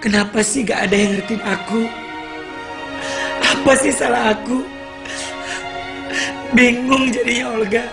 Kenapa sih gak ada yang ngertiin aku? Apa sih salah aku? Bingung jadinya Olga.